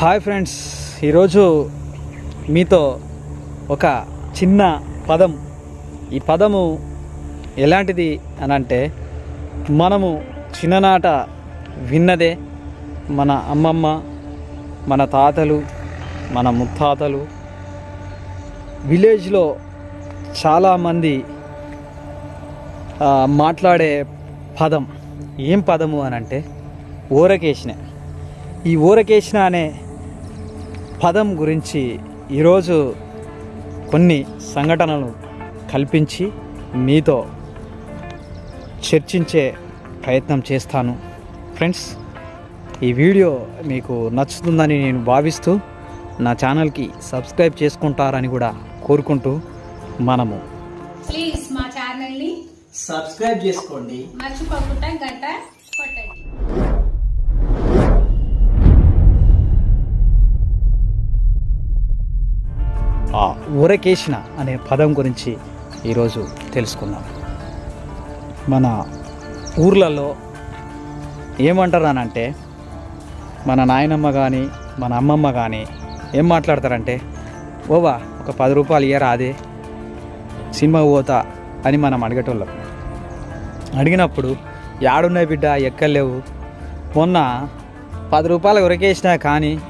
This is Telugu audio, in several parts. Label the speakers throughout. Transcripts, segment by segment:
Speaker 1: హాయ్ ఫ్రెండ్స్ ఈరోజు మీతో ఒక చిన్న పదం. ఈ పదము ఎలాంటిది అని అంటే మనము చిన్ననాట విన్నదే మన అమ్మమ్మ మన తాతలు మన ముత్తాతలు. విలేజ్లో చాలామంది మాట్లాడే పదం. ఏం పదము అని అంటే ఊరకేసిన ఈ ఊరకేసిన అనే పదం గురించి ఈరోజు కొన్ని సంఘటనలు కల్పించి మీతో చర్చించే ప్రయత్నం చేస్తాను. ఫ్రెండ్స్ ఈ వీడియో మీకు నచ్చుతుందని నేను భావిస్తూ నా ఛానల్కి సబ్స్క్రైబ్ చేసుకుంటారని కూడా కోరుకుంటూ మనము
Speaker 2: ప్లీజ్ మా ఛానల్ని
Speaker 1: సబ్స్క్రైబ్ చేసుకోండి.
Speaker 2: మర్చిపోకుండా గంట కొట్టండి.
Speaker 1: ఉరకేసిన అనే పదం గురించి ఈరోజు తెలుసుకుందాం. మన ఊర్లలో ఏమంటారు అని అంటే మన నాయనమ్మ కానీ మన అమ్మమ్మ కానీ ఏం మాట్లాడతారంటే ఓవా ఒక పది రూపాయలు ఇయ్యరా అదే? సినిమా పోతా అని మనం అడిగేటోళ్ళం. అడిగినప్పుడు యాడున్నాయి బిడ్డ ఎక్కలేవు. మొన్న పది రూపాయలు ఉరకేసినా కానీ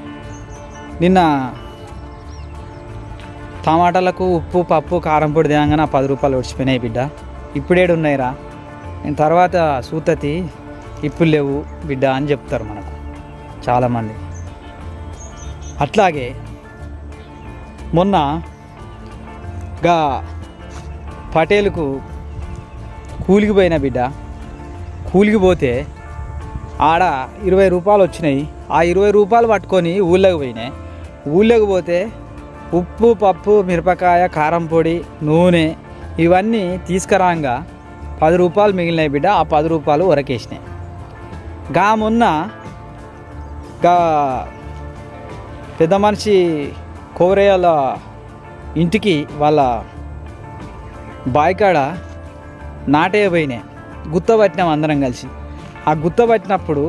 Speaker 1: నిన్న టమాటాలకు ఉప్పు పప్పు కారం పొడి తినగానే ఆ పది రూపాయలు వచ్చిపోయినాయి బిడ్డ. ఇప్పుడేడు ఉన్నాయిరా నేను తర్వాత సూతతి ఇప్పుడు లేవు బిడ్డ అని చెప్తారు మనకు చాలామంది. అట్లాగే మొన్న గా పటేలుకు కూలికి పోయిన బిడ్డ. కూలికి పోతే ఆడ ఇరవై రూపాయలు వచ్చినాయి. ఆ ఇరవై రూపాయలు పట్టుకొని ఊళ్ళోకి పోయినాయి. ఊళ్ళోకి పోతే ఉప్పు పప్పు మిరపకాయ కారం పొడి నూనె ఇవన్నీ తీసుకురాగా పది రూపాయలు మిగిలినాయి బిడ్డ. ఆ పది రూపాయలు ఉరకేసినాయి. గామున్న గా పెద్ద మనిషి కోవరేయాల ఇంటికి వాళ్ళ బాయికాడ నాటే పోయినాయి గుత్తపట్టినాం అందరం కలిసి. ఆ గుత్తపట్టినప్పుడు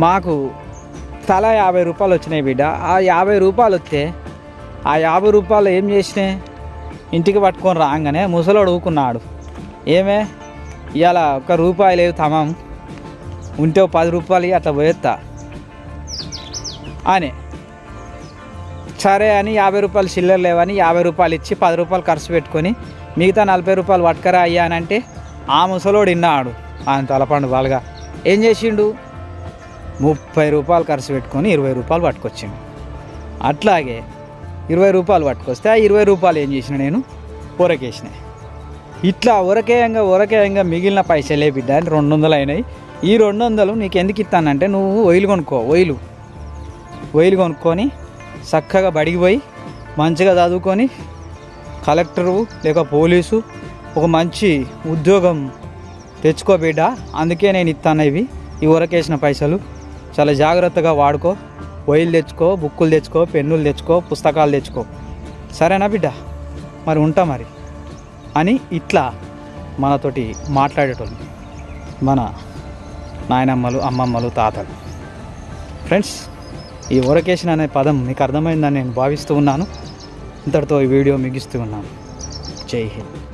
Speaker 1: మాకు తల యాభై రూపాయలు వచ్చినాయి బిడ్డ. ఆ యాభై రూపాయలు వస్తే ఆ యాభై రూపాయలు ఏం చేసినాయి? ఇంటికి పట్టుకొని రాగానే ముసలోడు ఊకున్నాడు. ఏమే? ఇవాళ ఒక్క రూపాయి లేదు తమం. ఉంటే పది రూపాయలు అట్లా పోయేస్తా అని. సరే అని యాభై రూపాయలు చిల్లర లేవని యాభై రూపాయలు ఇచ్చి పది రూపాయలు ఖర్చు పెట్టుకొని మిగతా నలభై రూపాయలు పట్టుకరా అయ్యా అని అంటే ఆ ముసలోడు విన్నాడు. ఆయన తలపండు బాగా ఏం చేసిండు? ముప్పై రూపాయలు ఖర్చు పెట్టుకొని ఇరవై రూపాయలు పట్టుకొచ్చాను అట్లాగే ఇరవై రూపాయలు పట్టుకొస్తే ఆ ఇరవై రూపాయలు ఏం చేసిన నేను? ఉరకేసిన ఇట్లా ఉరకేయంగా ఉరకేయంగా మిగిలిన పైసలే బిడ్డ అని రెండు వందలు అయినాయి. ఈ రెండు వందలు నీకు ఎందుకు ఇస్తానంటే నువ్వు ఒయిలు కొనుక్కో ఒయిలు. ఒయిలు కొనుక్కొని చక్కగా బడికి పోయి మంచిగా చదువుకొని కలెక్టరు లేక పోలీసు ఒక మంచి ఉద్యోగం తెచ్చుకో బిడ్డ. అందుకే నేను ఇస్తాను ఇవి ఈ ఉరకేసిన పైసలు. చాలా జాగ్రత్తగా వాడుకో. ఒయిలు తెచ్చుకో బుక్కులు తెచ్చుకో పెన్నులు తెచ్చుకో పుస్తకాలు తెచ్చుకో. సరేనా బిడ్డ? మరి ఉంటా మరి. అని ఇట్లా మనతోటి మాట్లాడేటోళ్ళు. మన నాయనమ్మలు అమ్మమ్మలు తాతలు. ఫ్రెండ్స్ ఈ ఒరకేషన్ అనే పదం మీకు అర్థమైందని నేను భావిస్తూ ఉన్నాను. ఇంతటితో ఈ వీడియో ముగిస్తూ ఉన్నాను. జై హింద్.